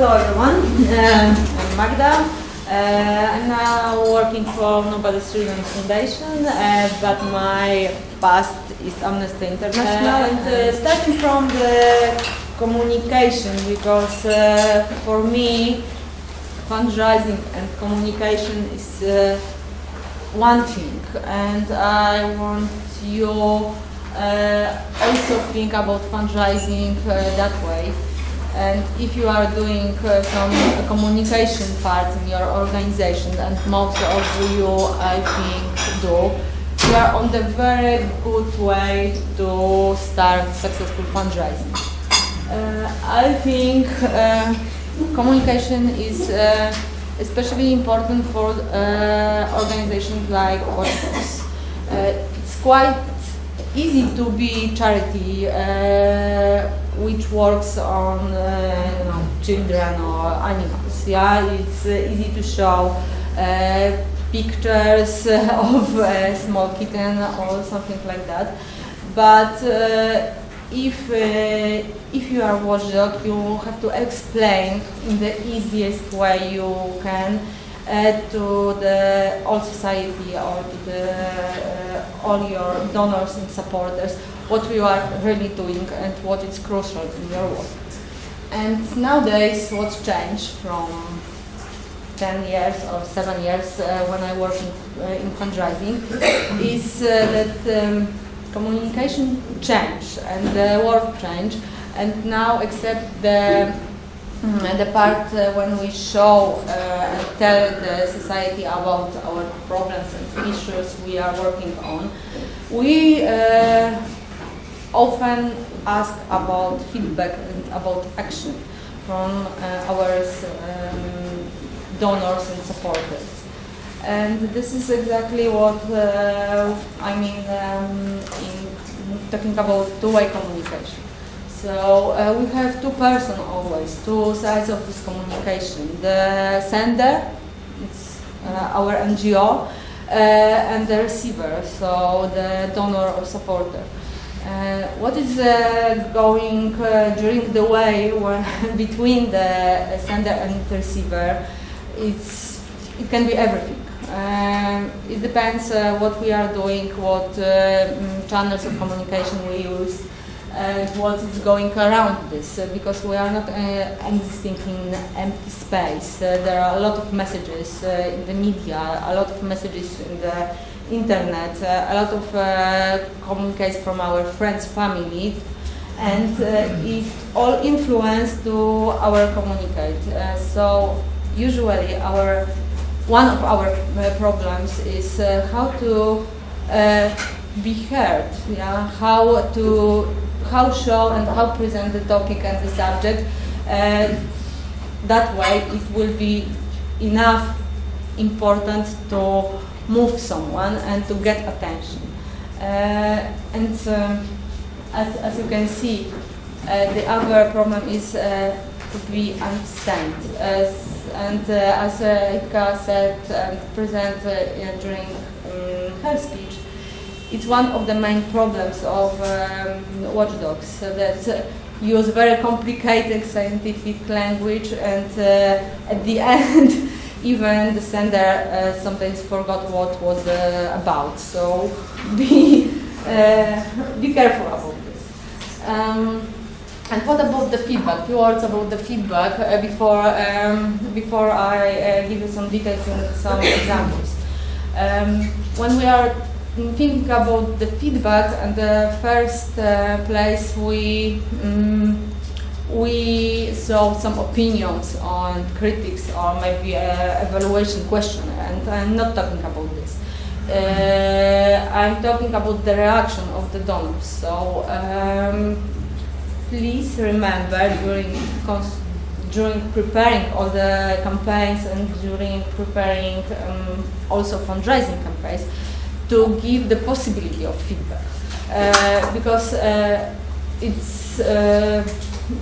hello everyone, um, I'm Magda. Uh, I'm now working for Nobel Student Foundation, uh, but my past is Amnesty International. and uh, starting from the communication, because uh, for me, fundraising and communication is uh, one thing, and I want you uh, also think about fundraising uh, that way. And if you are doing uh, some communication part in your organization, and most of you, I think, do, you are on the very good way to start successful fundraising. Uh, I think uh, communication is uh, especially important for uh, organizations like Watchdogs. Uh, it's quite easy to be charity which works on uh, you know, children or animals. Yeah, it's uh, easy to show uh, pictures of a small kitten or something like that. But uh, if uh, if you are watchdog, you have to explain in the easiest way you can uh, to the all society or to the uh, all your donors and supporters what we are really doing and what is crucial in your work. And nowadays, what's changed from 10 years or 7 years uh, when I work in, uh, in fundraising is uh, that um, communication change and the work change and now except the mm, the part uh, when we show uh, and tell the society about our problems and issues we are working on, we uh, often ask about feedback and about action from uh, our um, donors and supporters. And this is exactly what uh, I mean um, in talking about two-way communication. So uh, we have two persons always, two sides of this communication. The sender, it's uh, our NGO, uh, and the receiver, so the donor or supporter. Uh, what is uh, going uh, during the way between the sender and the receiver? It's, it can be everything. Um, it depends uh, what we are doing, what uh, mm, channels of communication we use, and what is going around this, uh, because we are not existing in empty space. there are a lot of messages in the media, a lot of messages in the internet, uh, a lot of uh, communicates from our friends, family, and uh, it all influence to our communicate. so usually our one of our problems is how to be heard, yeah, how to how show and how present the topic and the subject. Uh, that way it will be enough important to move someone and to get attention. Uh, and um, as, as you can see, uh, the other problem is uh, to be understand. and as Ika said and presented during um, her speech, it's one of the main problems of um, watchdogs that use very complicated scientific language and uh, at the end even the sender uh, sometimes forgot what was uh, about. So be uh, be careful about this. Um, and what about the feedback? Few words about the feedback uh, before um, before I uh, give you some details and some examples. Um, when we are thinking about the feedback, and the first uh, place we um, we saw some opinions on critics or maybe an evaluation question, and I'm not talking about this. Uh, I'm talking about the reaction of the donors. So um, please remember during during preparing all the campaigns and during preparing um, also fundraising campaigns to give the possibility of feedback uh, because uh, it's uh,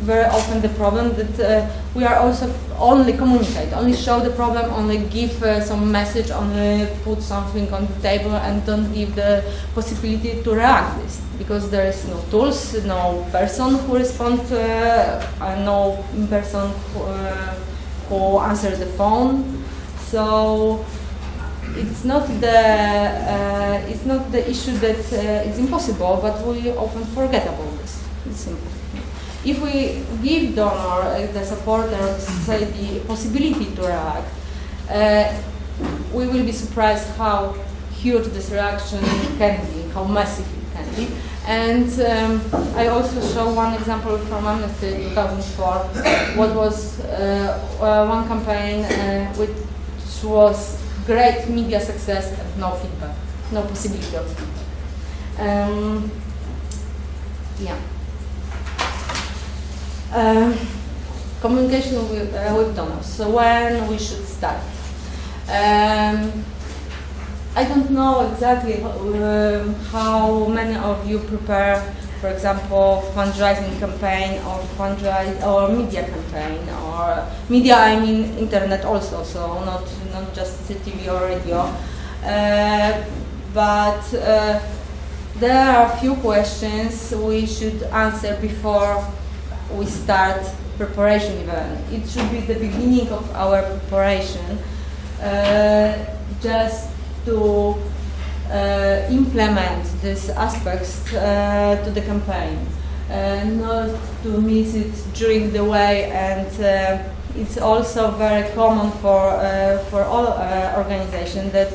very often the problem that uh, we are also only communicate, only show the problem, only give uh, some message, only put something on the table and don't give the possibility to react this because there is no tools, no person who respond, uh, no person who, who answers the phone. So it's not the uh, it's not the issue that uh, it's impossible, but we often forget about this. It's simple. If we give donor, uh, the supporter of the society, possibility to react, uh, we will be surprised how huge this reaction can be, how massive it can be. And um, I also show one example from Amnesty 2004, what was uh, uh, one campaign uh, which was great media success and no feedback, no possibility of feedback. Um, yeah. Uh, communication with, uh, with donors. So when we should start? Um, I don't know exactly uh, how many of you prepare, for example, fundraising campaign or fundraise or media campaign or media. I mean internet also, so not not just TV or radio. Uh, but uh, there are a few questions we should answer before we start preparation event. It should be the beginning of our preparation, uh, just to uh, implement these aspects uh, to the campaign, uh, not to miss it during the way and uh, it's also very common for, uh, for all organizations that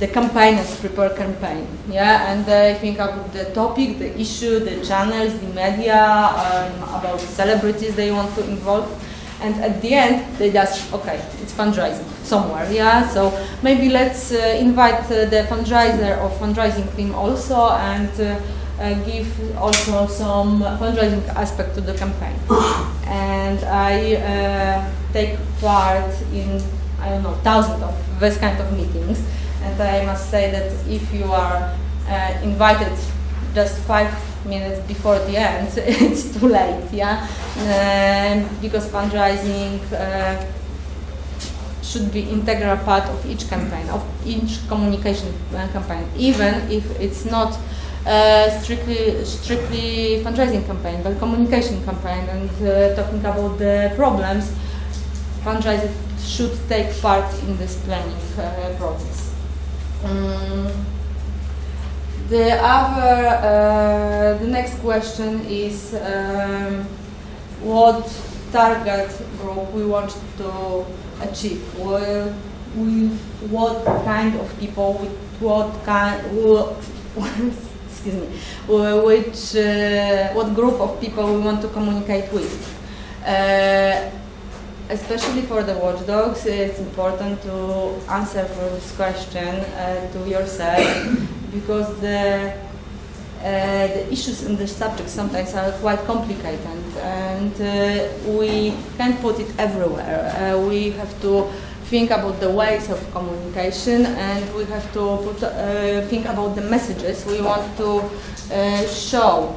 the campaigners prepare campaign, yeah, and they think about the topic, the issue, the channels, the media, um, about celebrities they want to involve, and at the end they just okay, it's fundraising somewhere, yeah. So maybe let's uh, invite uh, the fundraiser or fundraising team also and. Uh, uh give also some fundraising aspect to the campaign, and I uh, take part in I don't know thousands of this kind of meetings, and I must say that if you are uh, invited just five minutes before the end, it's too late, yeah? Um, because fundraising uh, should be integral part of each campaign, of each communication uh, campaign, even if it's not uh, strictly strictly fundraising campaign, but communication campaign and uh, talking about the problems, fundraising should take part in this planning process. Um, the other, uh, the next question is um, what target group we want to achieve. Well, with what kind of people, with what kind, excuse me, which, uh, what group of people we want to communicate with. Uh, especially for the watchdogs, it's important to answer for this question uh, to yourself because the uh, the issues in the subject sometimes are quite complicated and uh, we can't put it everywhere. Uh, we have to think about the ways of communication and we have to put, uh, think about the messages we want to uh, show.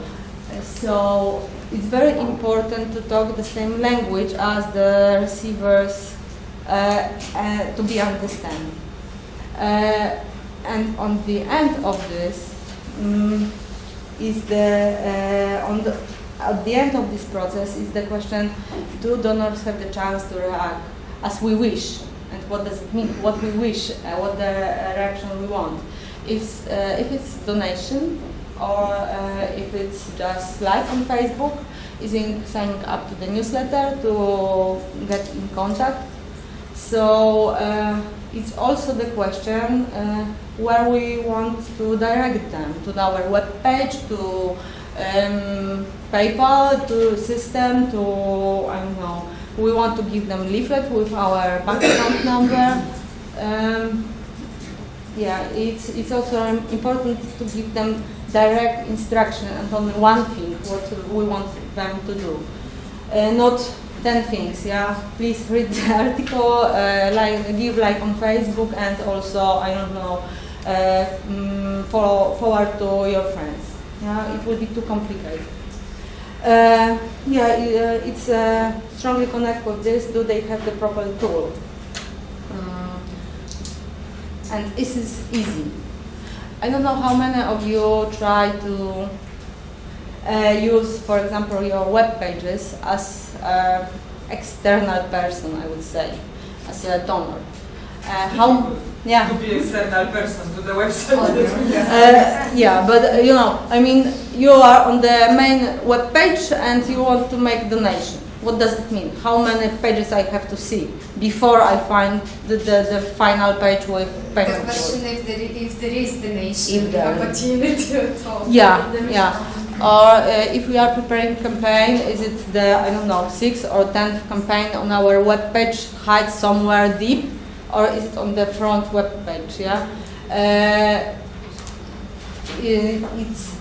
So it's very important to talk the same language as the receivers uh, uh, to be understood. Uh, and on the end of this um, is the uh, on the at the end of this process is the question: Do donors have the chance to react as we wish, and what does it mean? What we wish, uh, what the reaction we want. If if it's donation, or uh, if it's just like on Facebook, is in signing up to the newsletter to get in contact. So uh, it's also the question uh, where we want to direct them to our web page, to um, PayPal, to system, to I don't know. We want to give them leaflet with our bank account number. Um, yeah, it's it's also important to give them direct instruction and only one thing what we want them to do. Uh, not 10 things, yeah. Please read the article, uh, like, give like on Facebook and also, I don't know, uh, um, follow, forward to your friends. Yeah, it would be too complicated. Uh, yeah, uh, it's uh, strongly connected with this. Do they have the proper tool? Um, and this is easy. I don't know how many of you try to uh, use, for example, your web pages as an external person, I would say, as a donor. Uh, how, yeah. To be external person to the website. Uh, yeah, but uh, you know, I mean, you are on the main web page and you want to make donation. What does it mean? How many pages I have to see before I find the, the, the final page with The question if there, if there is donation If there- opportunity at all. Yeah, yeah. Or uh, if we are preparing campaign, is it the I don't know sixth or tenth campaign on our web page hide somewhere deep, or is it on the front web page? Yeah, uh, it's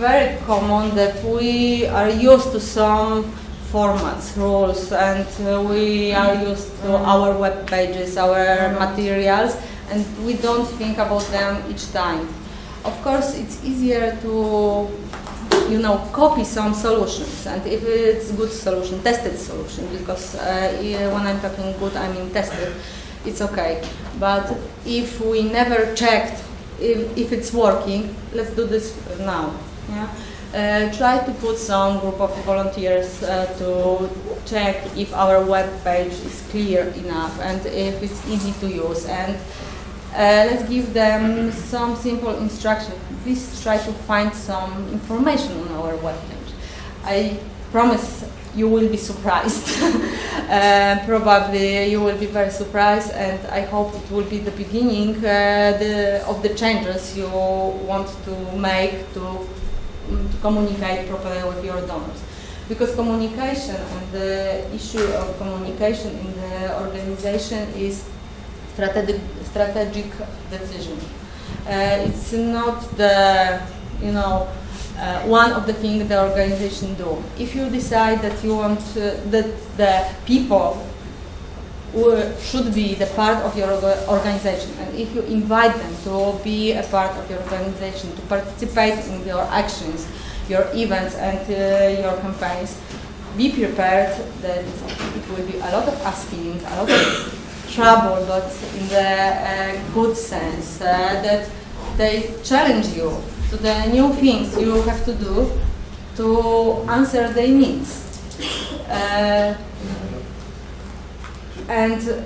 very common that we are used to some formats, rules, and uh, we are used to our web pages, our materials, and we don't think about them each time. Of course, it's easier to, you know, copy some solutions, and if it's good solution, tested solution, because uh, when I'm talking good, I mean tested, it's okay. But if we never checked if, if it's working, let's do this now. Yeah? Uh, try to put some group of volunteers uh, to check if our web page is clear enough and if it's easy to use and uh, let's give them some simple instruction. Please try to find some information on our web page. I promise you will be surprised. uh, probably you will be very surprised, and I hope it will be the beginning uh, the, of the changes you want to make to, to communicate properly with your donors. Because communication and the issue of communication in the organization is strategic, strategic decision. Uh, it's not the, you know, uh, one of the things the organization do. If you decide that you want uh, that the people should be the part of your organization, and if you invite them to be a part of your organization, to participate in your actions, your events, and uh, your campaigns, be prepared that it will be a lot of asking, a lot of trouble, but in the uh, good sense, uh, that they challenge you to the new things you have to do to answer their needs. And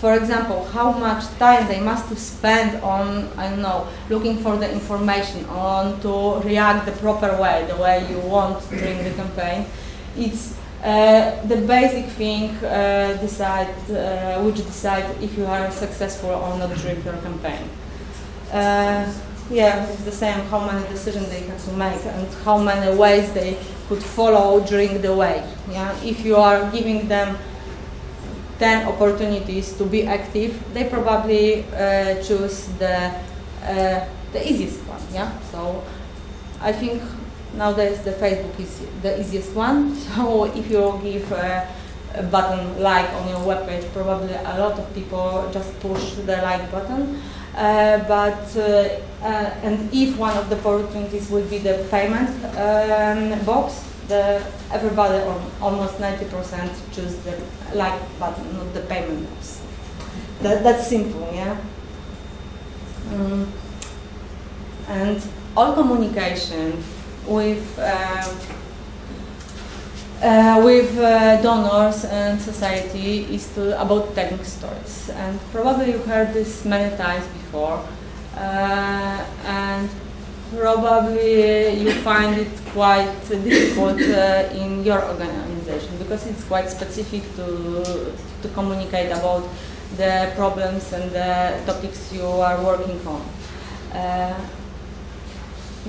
for example, how much time they must spend on, I don't know, looking for the information, on to react the proper way, the way you want during the campaign. It's uh, the basic thing uh, decide, uh, which decide if you are successful or not during your campaign. Uh, yeah, it's the same how many decisions they have to make and how many ways they could follow during the way. Yeah, if you are giving them 10 opportunities to be active, they probably uh, choose the, uh, the easiest one. Yeah, so I think nowadays the Facebook is the easiest one. So if you give a, a button like on your webpage, probably a lot of people just push the like button. Uh, but uh, uh, and if one of the opportunities will be the payment um, box, the everybody or almost 90% choose the like button, not the payment box. That, that's simple, yeah. Mm. And all communication with uh, uh, with uh, donors and society is to about telling stories, and probably you heard this many times before, uh, and probably you find it quite difficult uh, in your organization because it's quite specific to to communicate about the problems and the topics you are working on. Uh,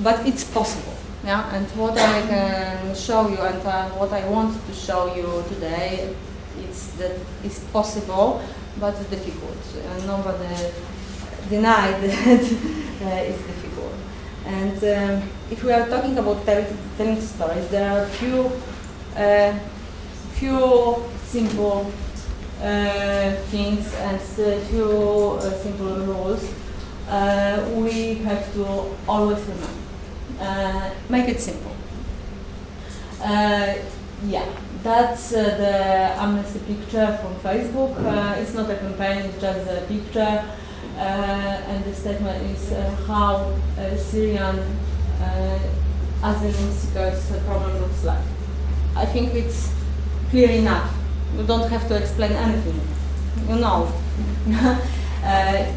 but it's possible. Yeah, and what I can show you and uh, what I want to show you today, it's that it's possible, but difficult. Uh, nobody denied that uh, it's difficult. And um, if we are talking about tell, telling stories, there are few, uh, few simple uh, things and uh, few uh, simple rules uh, we have to always remember. Uh, make it simple. Uh, yeah, that's uh, the amnesty picture from Facebook. Uh, it's not a campaign, it's just a picture. Uh, and the statement is uh, how Syrian asylum seekers problem looks like. I think it's clear enough. You don't have to explain anything. You know.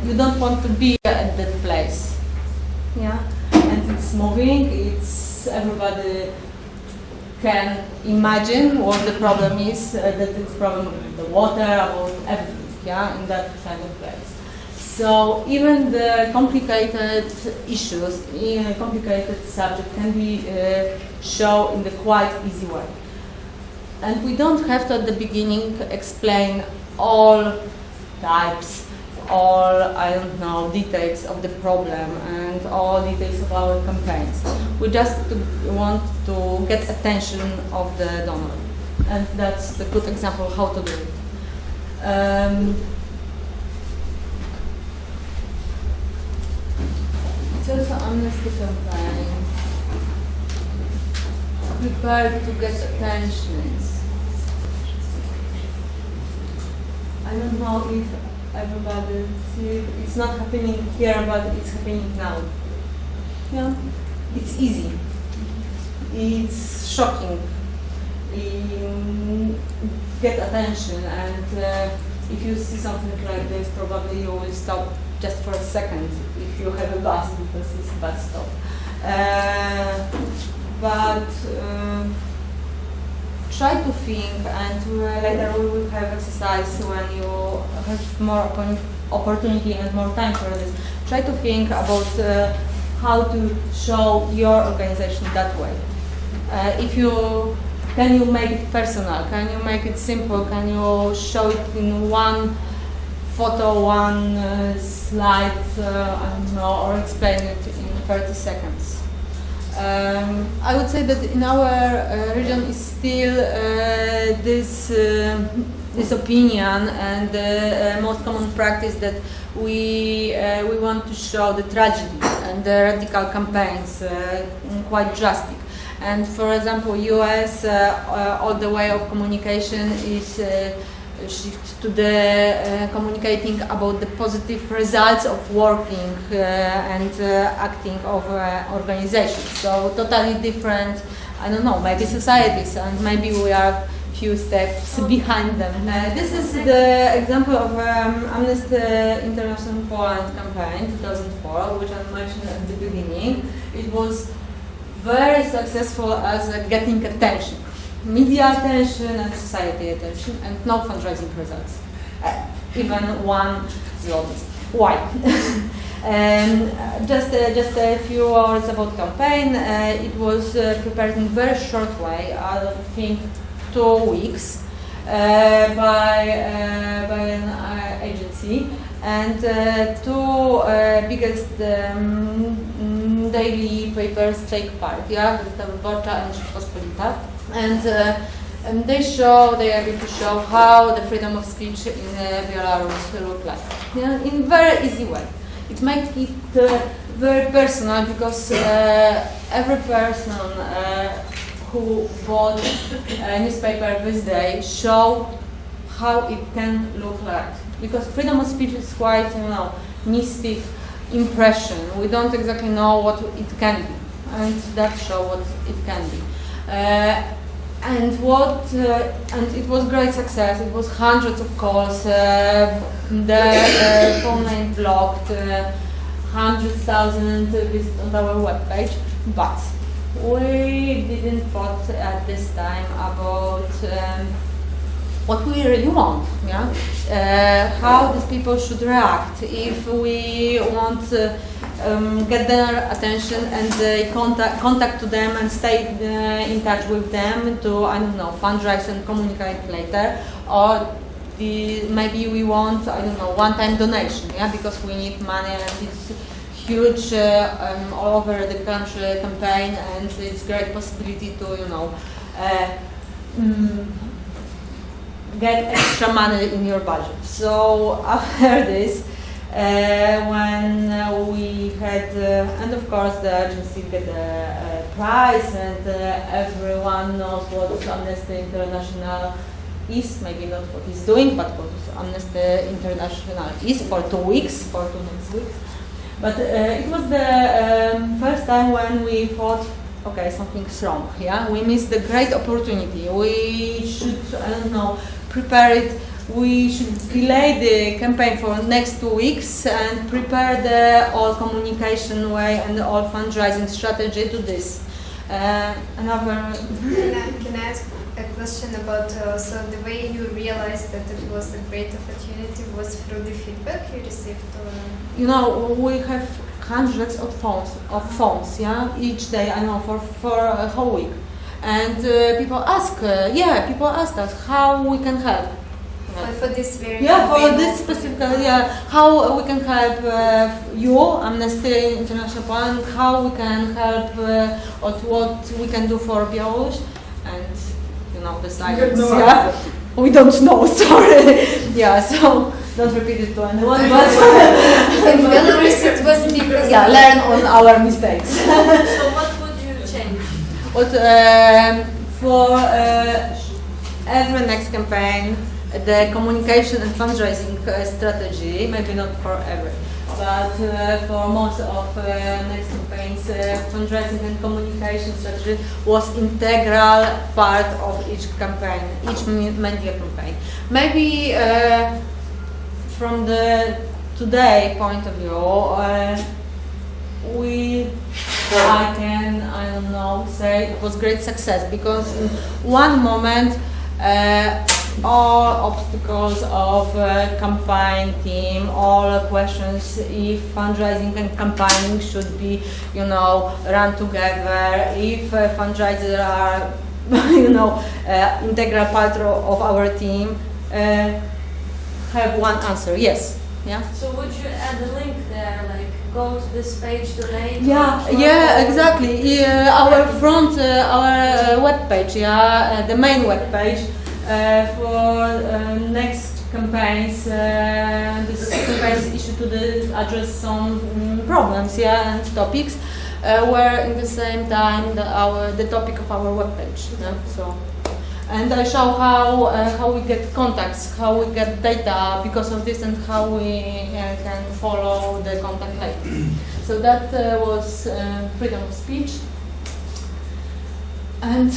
you don't want to be at that place. Yeah, and it's moving. It's everybody can imagine what the problem is, uh, that it's problem with the water, about everything, yeah, in that kind of place. So even the complicated issues, in a complicated subject can be uh, shown in the quite easy way. And we don't have to at the beginning explain all types all, I don't know, details of the problem and all details of our campaigns. We just want to get attention of the donor. And that's a good example how to do it. Um, it's also amnesty campaign. Prepared to get attention. I don't know if everybody see it's not happening here but it's happening now. Yeah it's easy. It's shocking. Get attention and uh, if you see something like this probably you will stop just for a second if you have a bus because it's a bus stop uh, but uh, try to think and uh, later we will have exercise when you have more opportunity and more time for this. Try to think about uh, how to show your organization that way. Uh, if you can you make it personal? Can you make it simple? Can you show it in one photo, one uh, slide, uh, I don't know, or explain it in 30 seconds? Um, I would say that in our uh, region is still uh, this uh, this opinion and the uh, most common practice that we uh, we want to show the tragedy and the radical campaigns uh, quite drastic. And for example, U.S. all the way of communication is shift to the uh, communicating about the positive results of working uh, and uh, acting of organizations. So totally different, I don't know, maybe societies and maybe we are few steps behind them. Uh, this is the example of um, Amnesty International Poland campaign 2004, which I mentioned at the beginning. It was very successful as uh, getting attention media attention and society attention and no fundraising results. Uh, even one. Why? uh, just, uh, just a few words about campaign. Uh, it was uh, prepared in very short way, I think two weeks, uh, by, by an agency. And two biggest um, daily papers take part, yeah, Gazeta Wyborcza and Rzeczpospolita and, uh, and they show, they are able to show how the freedom of speech in uh, Belarus look like, yeah, in very easy way. It makes it uh, very personal because uh, every person uh, who bought a newspaper this day show how it can look like. Because freedom of speech is quite, you know, mystic impression. We don't exactly know what it can be, and that show what it can be. Uh, and what uh, and it was great success. It was hundreds of calls. Uh, the uh, phone line blocked. Uh, hundred thousand visits on our webpage, but we didn't thought at this time about. Um, what we really want, yeah? Uh, how these people should react if we want to um, get their attention and uh, contact, contact to them and stay uh, in touch with them to, I don't know, fundraise and communicate later or the, maybe we want, I don't know, one-time donation, yeah, because we need money and it's huge uh, um, all over the country campaign and it's great possibility to, you know, uh, mm, get extra money in your budget. So after this, uh, when uh, we had, uh, and of course the agency get a, prize, and everyone knows what Amnesty International is, maybe not what he's doing, but what Amnesty International is for two weeks, for two next weeks. But uh, it was the um, first time when we thought, okay, something's wrong. Yeah, we missed the great opportunity. We should, I don't know, prepare it. We should delay the campaign for next two weeks and prepare the all communication way and the all fundraising strategy to this. Uh, another. Can I, can I ask a question about uh, so the way you realized that it was a great opportunity was through the feedback you received? Or? You know, we have hundreds of phones of phones, yeah, each day. I know for for a whole week, and uh, people ask, uh, yeah, people ask us how we can help. Yeah. For this very yeah, for this specific, yeah, how we can help uh, you, Amnesty International Poland, how we can help, uh, or what we can do for Belarus, and you know, the silence. No yeah, we don't know. Sorry. yeah, so don't repeat it to anyone. But in Belarus, it was because yeah, learn on our mistakes. so what would you change? What um, for uh, every next campaign, the communication and fundraising uh, strategy, maybe not for every but uh, for most of uh, next campaigns, uh, fundraising and communication strategy was integral part of each campaign, each media campaign. Maybe from the today point of view, we I can I don't know say it was great success because in one moment uh, all obstacles of uh, campaign team, all questions if fundraising and campaigning should be, you know, run together, if uh, fundraisers are, you know, uh, integral part of our team, uh, have one answer, yes. Yeah. So would you add a link there, like go to this page, donate? Yeah, yeah, exactly. Yeah, our front, uh, our uh, web page, yeah, the main web page uh, for uh, next campaigns, uh, this campaign is issued to the address some um, problems, yeah, and topics, were in the same time the, our the topic of our webpage. Yeah, so and I show how uh, how we get contacts, how we get data because of this, and how we uh, can follow the contact later. so that uh, was freedom of speech, and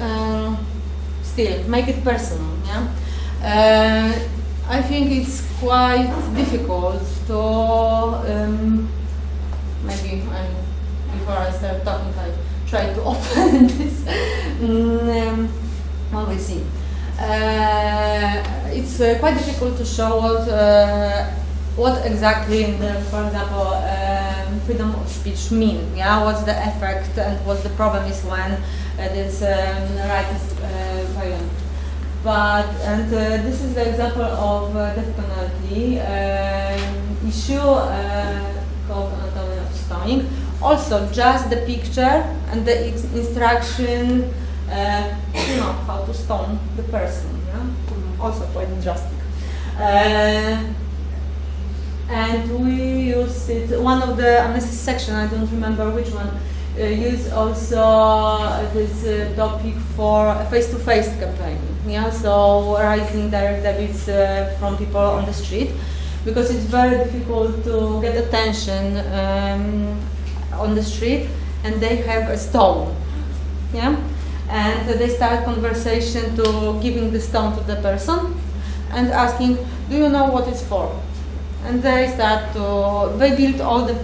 um, still make it personal. Yeah, uh, I think it's quite difficult to um, maybe I, before I start talking, I try to open this. um, well, we see. Uh, it's uh, quite difficult to show what uh, what exactly, the, for example, um, freedom of speech mean. Yeah, what's the effect and what the problem is when this um, right is uh, violent. But, and uh, this is the example of uh, death penalty um, issue called anatomy of stoning. Also, just the picture and the instruction, uh, you know, how to stone the person. Yeah? Also quite drastic. Uh, and we used it, one of the amnesty section, I don't remember which one, uh, use also this uh, topic for face-to-face campaign. Yeah, so raising direct debits uh, from people on the street because it's very difficult to get attention um, on the street and they have a stone. Yeah, and they start conversation to giving the stone to the person and asking, do you know what it's for? And they start to, they build all the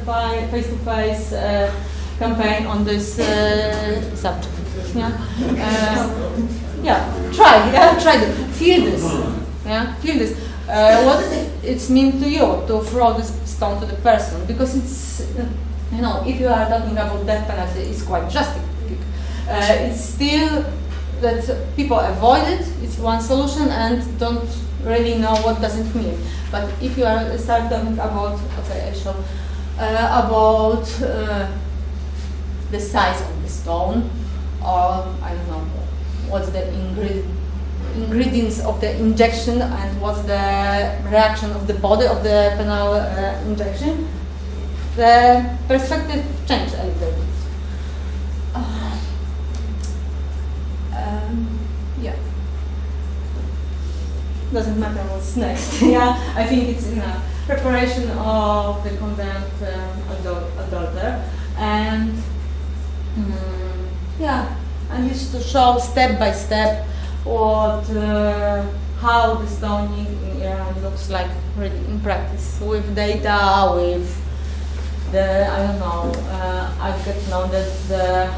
face-to-face uh, campaign on this uh, subject. Yeah, uh, yeah. Try, yeah, try it. Feel this. Yeah, feel this. Uh, what it's mean to you to throw this stone to the person because it's you know if you are talking about death penalty, it's quite drastic. Uh, it's still that people avoid it. It's one solution and don't really know what does it mean. But if you are start talking about okay, I show uh, about uh, the size of the stone, or I don't know what's the ingredient, ingredients of the injection and what's the reaction of the body of the penile uh, injection, the perspective changed a little bit. Uh, um, yeah. Doesn't matter what's next. yeah, I think it's in a preparation of the condemned um, adult, adulterer and mm, yeah, I used to show step by step what uh, how the stoning in Iran looks like really in practice with data with the I don't know uh, I get to know that the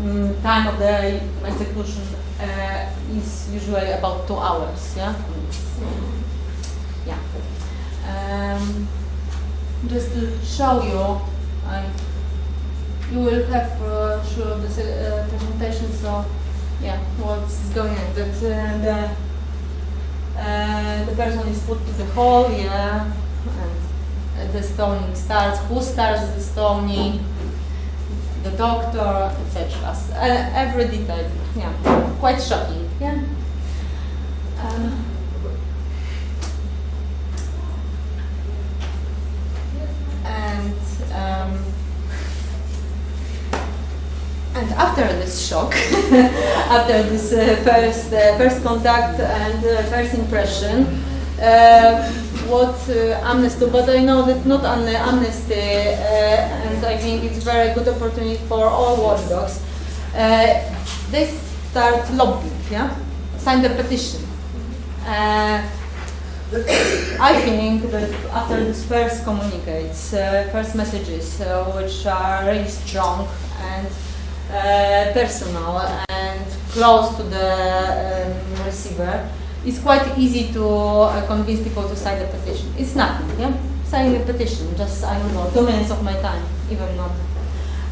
mm, time of the execution uh, is usually about two hours yeah? Yeah. Um, just to show you I you will have uh, sure this uh, presentation so yeah what's going on. That uh, the uh, the person is put to the hole yeah and the stoning starts who starts the stoning the doctor etc uh, every detail yeah. Quite shocking yeah. Um, and um, and after this shock, after this uh, first uh, first contact and uh, first impression, uh, what uh, Amnesty, but I know that not only Amnesty, uh, and I think it's very good opportunity for all watchdogs, they start lobbying, yeah, sign the petition. I think that after this first communicates, first messages, which are really strong and uh, personal and close to the um, receiver, it's quite easy to uh, convince people to sign the petition. It's nothing, yeah? Signing a petition, just, I don't know, two minutes of my time, even not.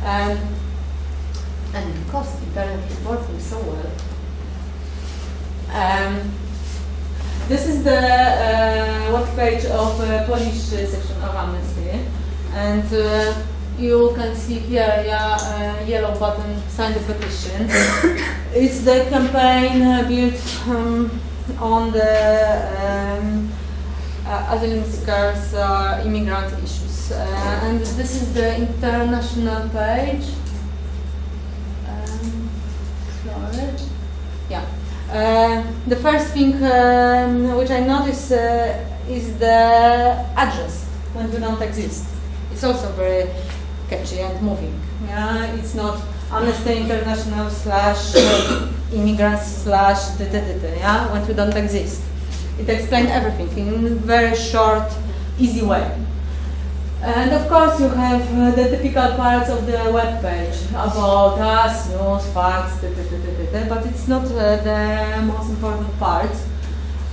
Um, and because internet is working so well, um, this is the uh, web page of uh, Polish section of Amnesty, and uh, you can see here yeah, uh, yellow button, sign the petition. it's the campaign uh, built um, on the um, uh, asylum seekers, uh, immigrant issues. Uh, and this is the international page. Um. Yeah. Uh, the first thing um, which I notice is the address when we don't exist. It's also very catchy and moving. Yeah, it's not Amnesty International slash immigrants slash yeah, when we don't exist. It explains everything in very short, easy way. And of course you have uh, the typical parts of the web page about us, news, facts, but it's not uh, the most important part.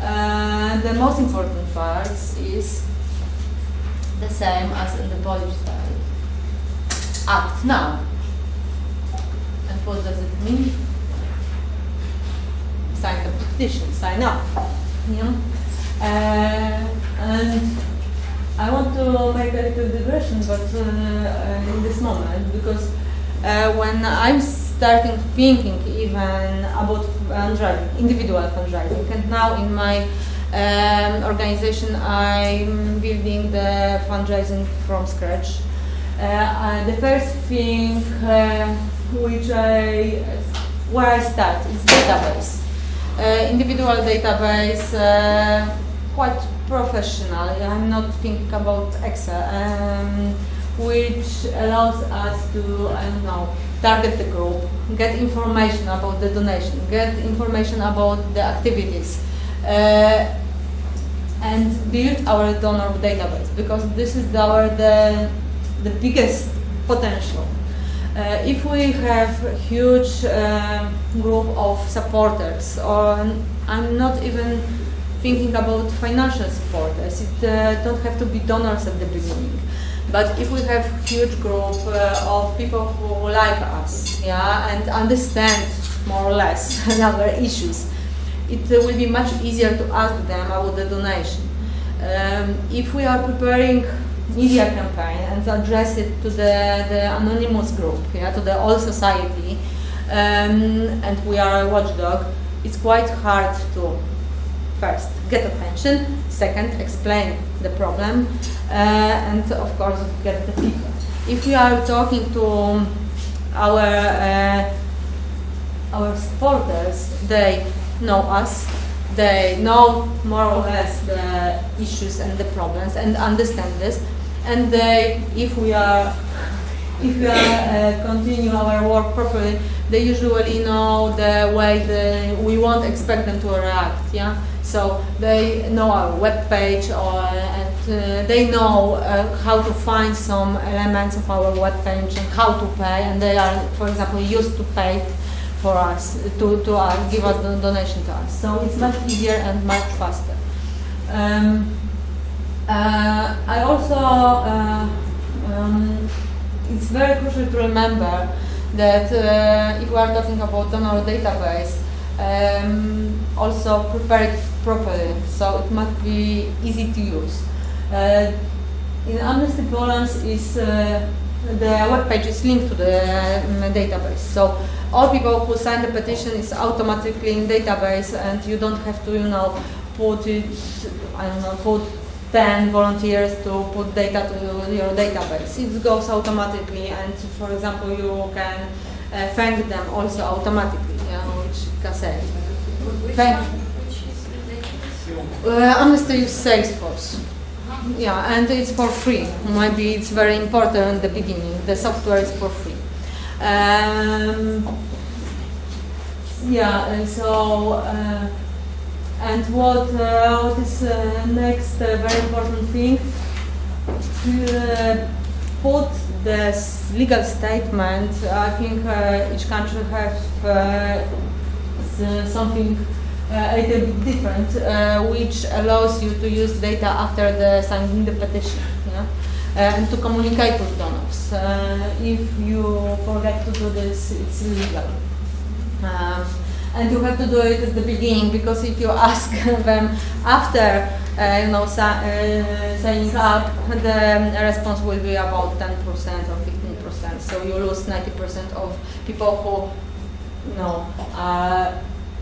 Uh, the most important part is the same as in the Polish side act now. And what does it mean? Sign the petition, sign up. Yeah. Uh, and I want to make a little digression, but uh, uh, in this moment, because when I'm starting thinking even about fundraising, individual fundraising, and now in my um, organization I'm building the fundraising from scratch. Uh, uh, the first thing uh, which I, where I start is database. Individual database, quite professional. I'm not thinking about Excel, um, which allows us to, I don't know, target the group, get information about the donation, get information about the activities, uh, and build our donor database because this is our the the biggest potential. Uh, if we have a huge uh, group of supporters, or I'm not even thinking about financial supporters, it uh, don't have to be donors at the beginning. But if we have huge group uh, of people who like us, yeah, and understand more or less our issues, it will be much easier to ask them about the donation. Um, if we are preparing media campaign and address it to the, the anonymous group, yeah, to the whole society, um, and we are a watchdog, it's quite hard to first get attention, second explain the problem, uh, and of course get the feedback. If we are talking to our uh, our supporters, they know us, they know more or less the issues and the problems and understand this, and they, if we are if we are uh, continue our work properly, they usually know the way the, we won't expect them to react. Yeah, so they know our web page or and uh, they know uh, how to find some elements of our web page and how to pay, and they are, for example, used to pay for us to to uh, give us the donation to us. So it's much easier and much faster. Um, uh, I also. Uh, um, it's very crucial to remember that uh, if we are talking about donor database, um, also prepare it properly, so it must be easy to use. Uh, in Amnesty Poland is uh, the web page is linked to the um, database, so all people who sign the petition is automatically in database, and you don't have to, you know, put it, I don't know, put 10 volunteers to put data to your database. It goes automatically and for example you can uh, thank them also automatically, yeah, which cassette. Thank-? Which is the database? Uh, Amnesty use Salesforce. Yeah, and it's for free. Maybe it's very important in the beginning. The software is for free. Um, yeah, and so uh, and what uh, what is uh, next uh, very important thing to put the legal statement. I think each country have uh, something uh, a little bit different, uh, which allows you to use data after the signing the petition, yeah? uh, and to communicate with donors. If you forget to do this, it's illegal. Um, and you have to do it at the beginning because if you ask them after uh, you know si- uh, signing up, the response will be about 10% or 15%. So you lose 90% of people who you know uh,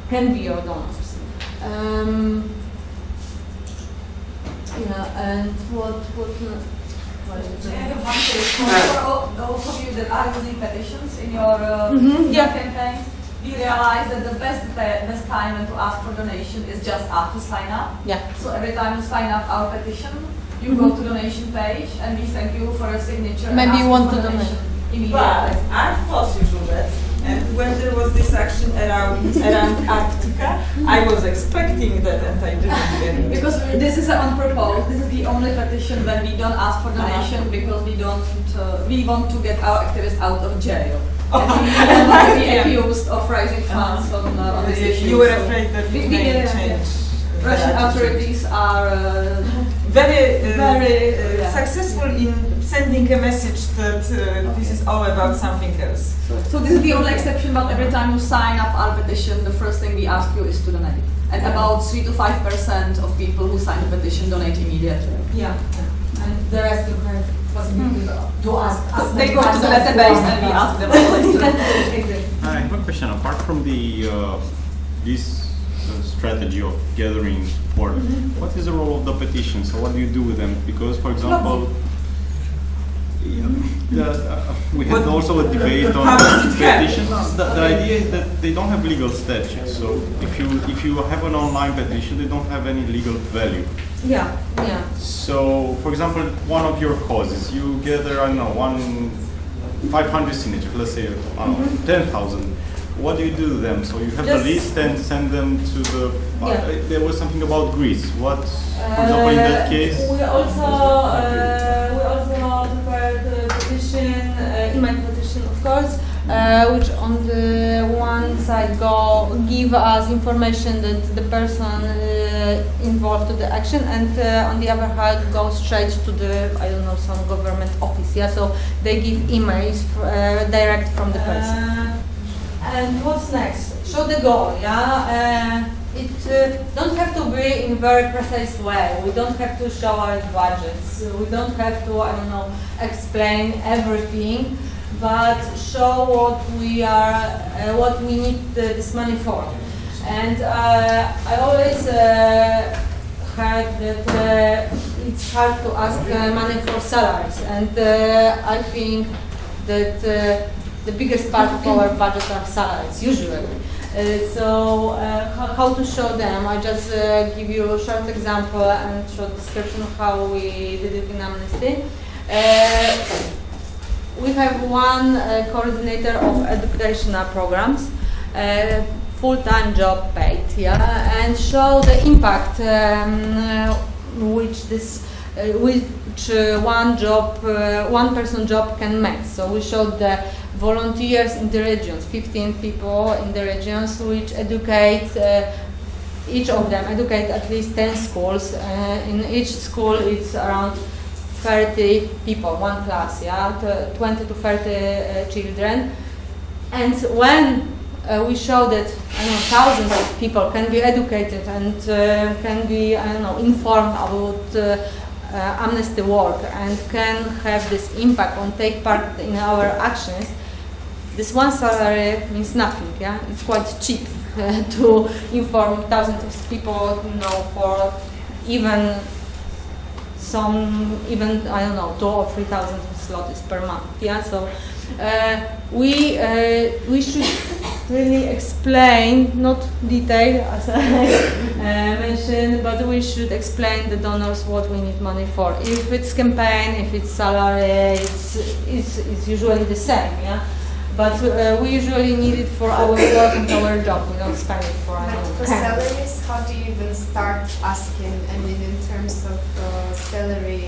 can be your donors. Um, yeah, and what what? what is I it? have one question. For all those of you that are using petitions in your, uh, Mhm, your yeah. campaigns, you realize that the best best time to ask for donation is just after sign up. Yeah. So every time you sign up our petition, you go mm-hmm. to donation page and we thank you for your signature. and Maybe you want for to donation But Immediately. I force you to do that. And when there was this action around around Arctica, I was expecting that and I didn't get it. Because this is on purpose, this is the only petition when we don't ask for donation because we don't, uh, we want to get our activists out of jail. And we don't want to be Yeah. accused of raising funds on, uh, on this issue. You were afraid that we- we, may uh, change. the Russian authorities are uh, very, uh, Very, uh, yeah. successful in sending a message that uh, this is all about something else. So this is the only exception, but every time you sign up our petition, the first thing we ask you is to donate. And about three to five percent of people who sign the petition donate immediately. Yeah, and the rest you have possibility to ask. ask They them go to the as database and we ask them later. Exactly. I have a question. Apart from the uh, this uh, strategy of gathering support, what is the role of the petition? So what do you do with them? Because, for example, yeah, the, uh, we had What- also a debate on How does it help? petitions. The, the idea is that they don't have legal status. So if you if you have an online petition, they don't have any legal value. Yeah, yeah. So, for example, one of your causes, you gather, I don't know, one, 500 signatures, let's say, uh, I don't know, 10,000. What do you do to them? So you have Just- the list and send them to the, uh, Yeah. there was something about Greece. What, for example, in that Uh, case? We also, uh, we also prepared a petition, uh, email petition of course, uh, which on the one side go, give us information that the person uh, involved to the action and uh, on the other hand go straight to the, I don't know, some government office, yeah, so they give emails uh, direct from the person. And what's next? Show the goal, yeah? Uh, it uh, don't have to be in a very precise way. We don't have to show our budgets. We don't have to, I don't know, explain everything, but show what we are, uh, what we need uh, this money for. And uh, I always heard that it's hard to ask money for salaries, and I think that the biggest part of our budget are salaries, usually. Uh, so uh, how, to show them? I just uh, give you a short example and short description of how we did it in Amnesty. Uh, we have one uh, coordinator of educational programs, uh, full-time job paid, yeah, and show the impact um, which this which one job, one person job can make. So we showed the volunteers in the regions, 15 people in the regions, which educate. Uh, each of them educate at least 10 schools. Uh, in each school, it's around 30 people, one class, yeah, 20 to 30 uh, children. And when uh, we show that I know, thousands of people can be educated and uh, can be I don't know, informed about uh, amnesty work and can have this impact on take part in our actions, this one salary means nothing. Yeah, it's quite cheap uh, to inform thousands of people, you know, for even some even I don't know two or three thousand zlotys per month. Yeah, so uh, we uh, we should really explain, not detail as I uh, mentioned, but we should explain the donors what we need money for. If it's campaign, if it's salary, it's it's, it's usually the same. Yeah. But uh, we usually need it for our work and our job. We don't spend it for But our for salaries, how do you even start asking? I mean, in terms of uh, salary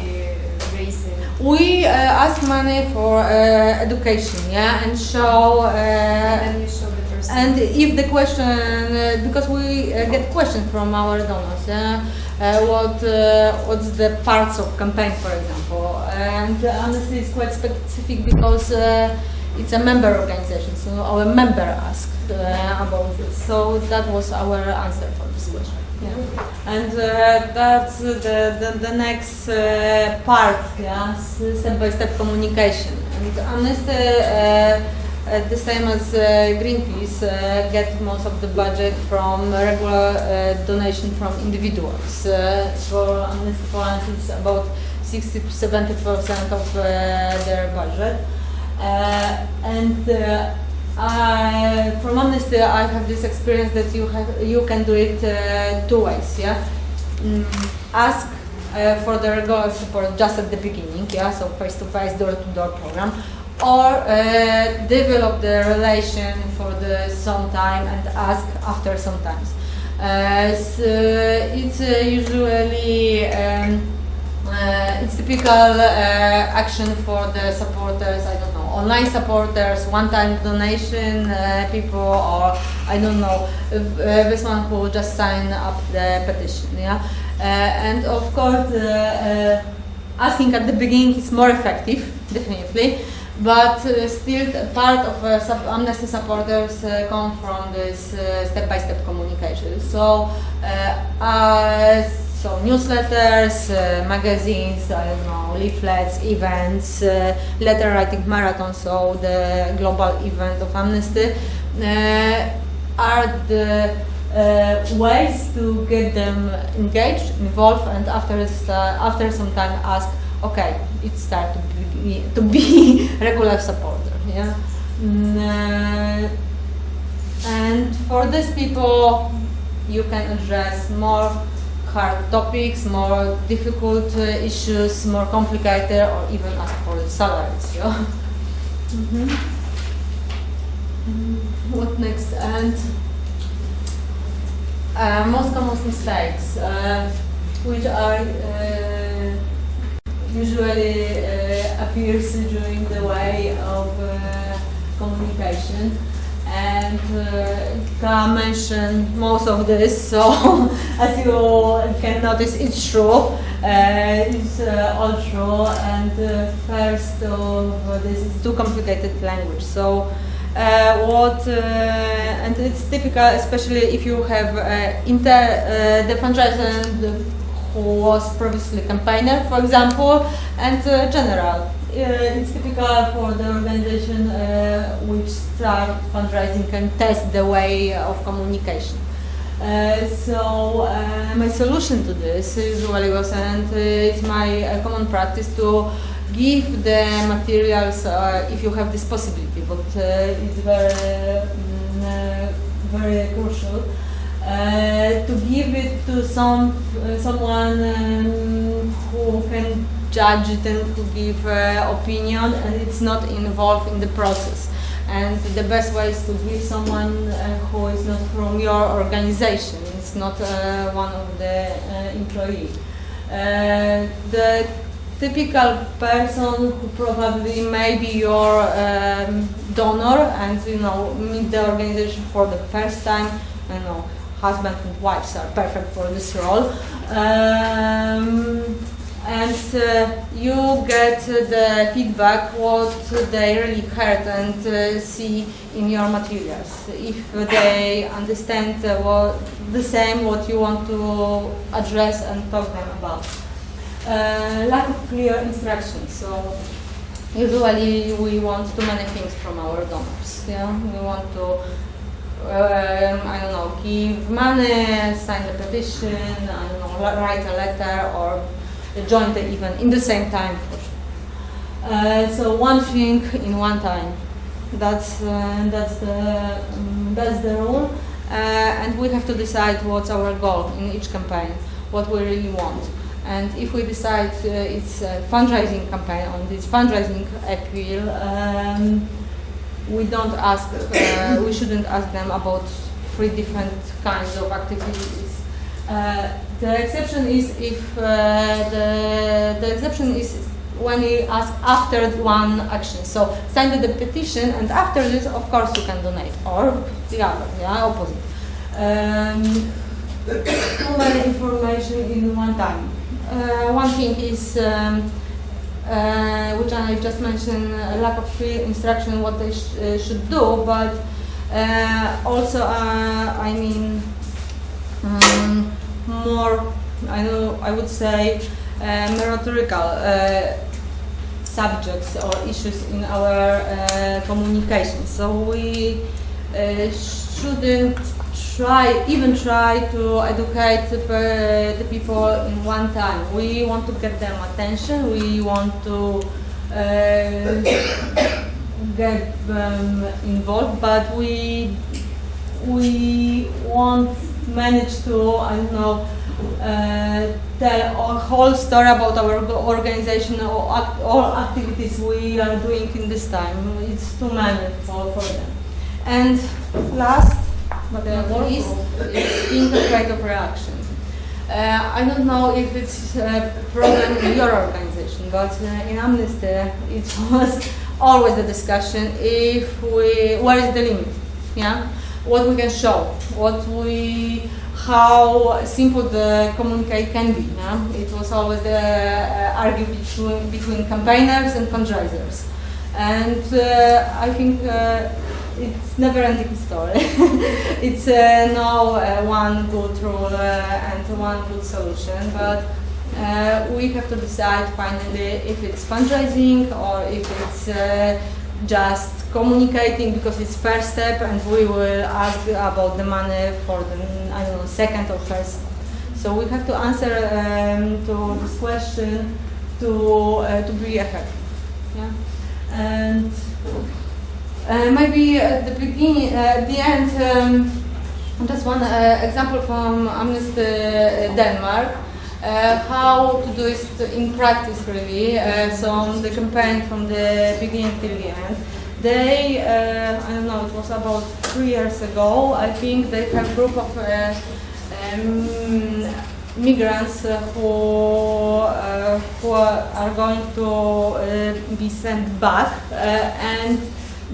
raising. We uh, ask money for uh, education, yeah, and show. Uh, and show the person. and if the question, uh, because we uh, get questions from our donors, yeah, uh, what uh, what's the parts of campaign, for example, and uh, honestly, it's quite specific because uh, it's a member organization, so our member asked uh, about this. So that was our answer for this question. Yeah. And uh, that's the, the, the next uh, part, yeah, step-by-step communication. And Amnesty, uh, uh, the same as uh, Greenpeace, uh, get most of the budget from regular uh, donation from individuals. Uh, for Amnesty Poland, it's about 60 to 70 percent of uh, their budget. Uh, and uh, I, from Amnesty, I have this experience that you have you can do it uh, two ways. Yeah, mm, ask uh, for the regular support just at the beginning. Yeah, so face to face, door to door program, or uh, develop the relation for the some time and ask after sometimes. Uh, so it's uh, usually. Um, uh, it's typical uh, action for the supporters, I don't know, online supporters, one-time donation uh, people, or I don't know, uh, this one who just signed up the petition, yeah. Uh, and of course, asking at the beginning is more effective, definitely, but uh, still part of uh, sub- amnesty supporters uh, come from this step-by-step communication. So, uh, so newsletters, uh, magazines, I don't know, leaflets, events, uh, letter writing marathon, so the global event of Amnesty, uh, are the uh, ways to get them engaged, involved, and after after some time ask, okay, it's time to be, to be regular supporter. Yeah. Mm, uh, and for these people, you can address more hard topics, more difficult uh, issues, more complicated, or even ask for salaries. Yeah. Mm, What next? And uh, most common mistakes, uh, which are uh, usually uh, appears during the way of uh, communication. And uh, Ka mentioned most of this, so as you can notice, it's true. Uh, it's uh, all true, and uh, first of this is too complicated language. So uh, what uh, and it's typical, especially if you have uh, inter uh, the fundraiser who was previously campaigner, for example, and general. It's typical for the organization which start fundraising and test the way of communication. Uh, so uh, my solution to this is usually was, and it's my uh, common practice to give the materials uh, if you have this possibility, but uh, it's very, mm, very crucial. To give it to some someone um, who can judge it and who give opinion and it's not involved in the process and the best way is to give someone uh, who is not from your organization it's not uh, one of the uh, employee. Uh, the typical person who probably may be your um, donor and you know meet the organization for the first time don't know husband and wives are perfect for this role. Um, and uh, you get the feedback what they really heard and uh, see in your materials. If they understand uh, what the same what you want to address and talk them about. Uh, lack of clear instructions. So usually we want too many things from our donors yeah? We want to um, I don't know, give money, sign a petition, I don't know, write a letter or join the event in the same time. Uh, so one thing in one time. That's uh, that's the um, that's the rule, uh, and we have to decide what's our goal in each campaign, what we really want. And if we decide uh, it's a fundraising campaign on this fundraising appeal, um, we don't ask, uh, we shouldn't ask them about three different kinds of activities. Uh, the exception is if uh, the, the exception is when you ask after one action. So sign the petition and after this, of course, you can donate or the other, yeah, opposite. Um, too many information in one time. Uh, one thing is um, uh, which I just mentioned, uh, lack of clear instruction what they sh uh, should do, but uh, also, uh, I mean, um, more, I know, I would say, uh, meritorical subjects or issues in our communication. So we shouldn't try, even try to educate the, the people in one time. We want to get them attention. We want to uh, get them involved, but we we won't manage to I don't know uh, tell a whole story about our organization or act, all activities we are doing in this time. It's too many for, for them. And last but the least is integrative reaction. Uh, I don't know if it's a problem in your organization, but uh, in Amnesty it was always the discussion if we, where is the limit, yeah? What we can show, what we, how simple the communicate can be? It was always the uh, argument between, between campaigners and fundraisers. And uh, I think uh, it's never ending story. it's uh, no uh, one good rule uh, and one good solution, but uh, we have to decide finally if it's fundraising or if it's just communicating because it's first step and we will ask about the money for the I don't know second or first. So we have to answer um, to this question to uh, to be effective. Yeah, and. Uh, maybe at the beginning, uh, at the end, um, just one uh, example from Amnesty Denmark, how to do it in practice really, so the campaign from the beginning till the end. They, I don't know, it was about three years ago, I think they have a group of um, migrants uh, who, uh, who are going to uh, be sent back and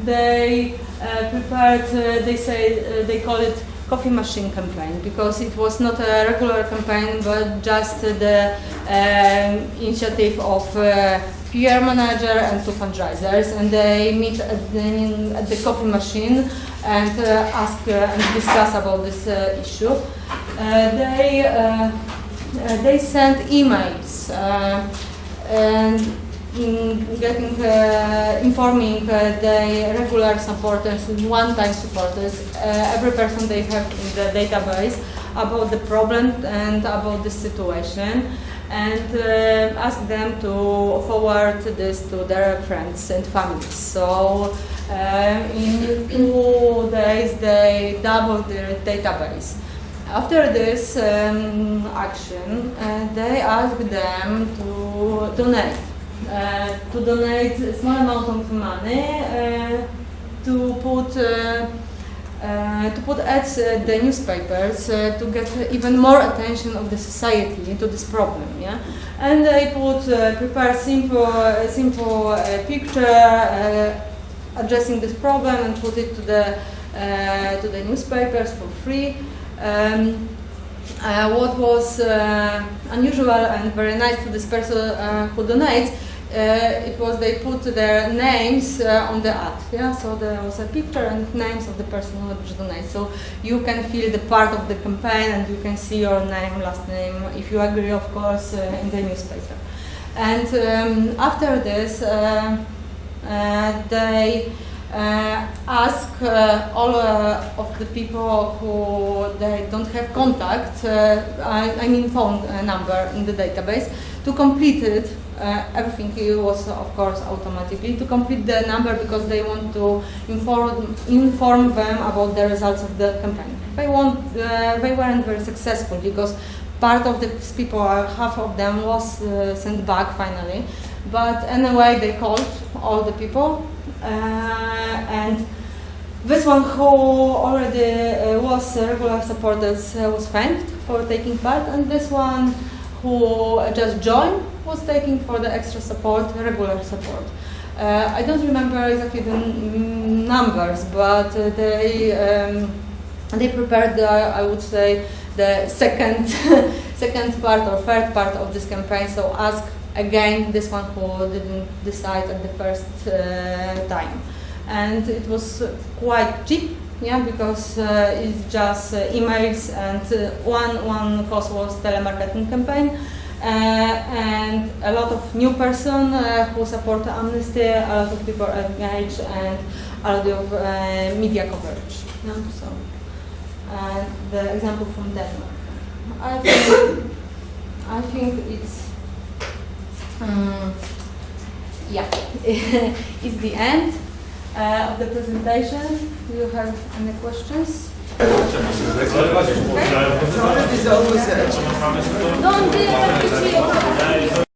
they uh, prepared, uh, they say, uh, they call it coffee machine campaign because it was not a regular campaign but just the um, initiative of uh, PR manager and two fundraisers and they meet at the, at the coffee machine and uh, ask uh, and discuss about this issue. they, they sent emails and mm, getting, uh, informing uh, the regular supporters and one-time supporters, uh, every person they have in the database about the problem and about the situation and uh, ask them to forward this to their friends and families. So in two days they double their database. After this um, action, uh, they ask them to donate, uh, to donate a small amount of money uh, to put to put ads uh, the newspapers to get even more attention of the society into this problem. Yeah, and I put prepare simple simple picture addressing this problem and put it to the to the newspapers for free. Um, uh, what was uh, unusual and very nice to this person uh, who donates, it was they put their names uh, on the ad. Yeah, so there was a picture and names of the person who donates. So you can feel the part of the campaign and you can see your name, last name, if you agree, of course, uh, in the newspaper. And um, after this, uh, uh, they uh, ask uh, all uh, of the people who they don't have contact, uh, I, I mean phone uh, number in the database, to complete it. Uh, everything was, of course, automatically to complete the number because they want to inform inform them about the results of the campaign. They want, uh, they weren't very successful because part of the people, uh, half of them, was uh, sent back finally. But anyway, they called all the people, uh, and this one who already uh, was a regular supporters uh, was thanked for taking part, and this one who just joined was taking for the extra support, regular support. Uh, I don't remember exactly the numbers, but uh, they um, they prepared, the, I would say, the second second part or third part of this campaign. So ask again this one who didn't decide at the first uh, time, and it was quite cheap. Yeah, because uh, it's just uh, emails and uh, one one cost was telemarketing campaign, and a lot of new person uh, who support Amnesty, a lot of people engaged, and a lot of uh, media coverage. So uh, the example from Denmark. I think, I think it's um, yeah, it's the end uh, of the presentation. Do you have any questions? Don't be